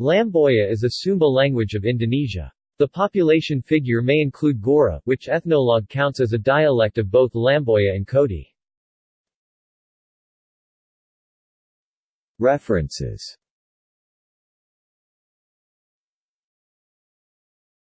Lamboya is a Sumba language of Indonesia. The population figure may include Gaura, which Ethnologue counts as a dialect of both Lamboya and Kodi. References